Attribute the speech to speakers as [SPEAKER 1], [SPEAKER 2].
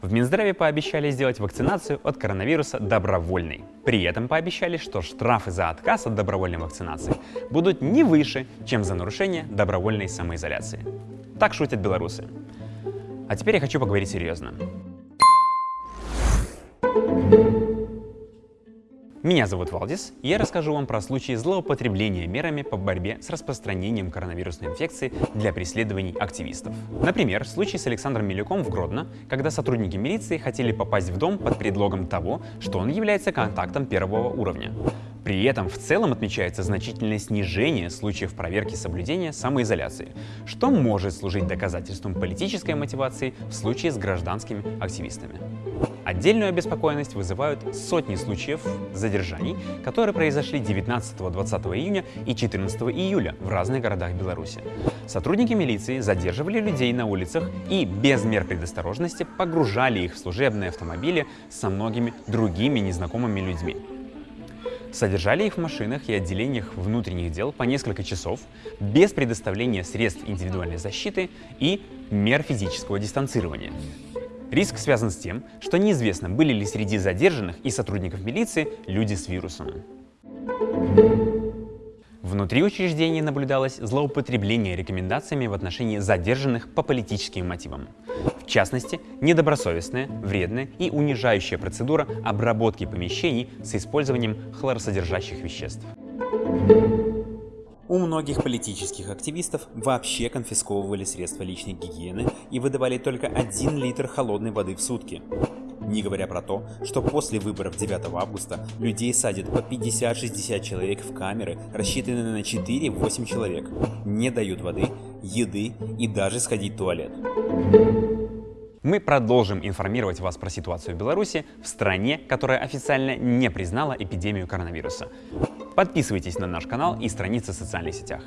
[SPEAKER 1] В Минздраве пообещали сделать вакцинацию от коронавируса добровольной. При этом пообещали, что штрафы за отказ от добровольной вакцинации будут не выше, чем за нарушение добровольной самоизоляции. Так шутят белорусы. А теперь я хочу поговорить серьезно. Меня зовут Валдис, и я расскажу вам про случаи злоупотребления мерами по борьбе с распространением коронавирусной инфекции для преследований активистов. Например, случай с Александром Милюком в Гродно, когда сотрудники милиции хотели попасть в дом под предлогом того, что он является контактом первого уровня. При этом в целом отмечается значительное снижение случаев проверки соблюдения самоизоляции, что может служить доказательством политической мотивации в случае с гражданскими активистами. Отдельную обеспокоенность вызывают сотни случаев задержаний, которые произошли 19-20 июня и 14 июля в разных городах Беларуси. Сотрудники милиции задерживали людей на улицах и без мер предосторожности погружали их в служебные автомобили со многими другими незнакомыми людьми. Содержали их в машинах и отделениях внутренних дел по несколько часов без предоставления средств индивидуальной защиты и мер физического дистанцирования. Риск связан с тем, что неизвестно, были ли среди задержанных и сотрудников милиции люди с вирусом. Внутри учреждения наблюдалось злоупотребление рекомендациями в отношении задержанных по политическим мотивам. В частности, недобросовестная, вредная и унижающая процедура обработки помещений с использованием хлоросодержащих веществ. У многих политических активистов вообще конфисковывали средства личной гигиены и выдавали только 1 литр холодной воды в сутки. Не говоря про то, что после выборов 9 августа людей садят по 50-60 человек в камеры, рассчитанные на 4-8 человек, не дают воды, еды и даже сходить в туалет. Мы продолжим информировать вас про ситуацию в Беларуси, в стране, которая официально не признала эпидемию коронавируса. Подписывайтесь на наш канал и страницы в социальных сетях.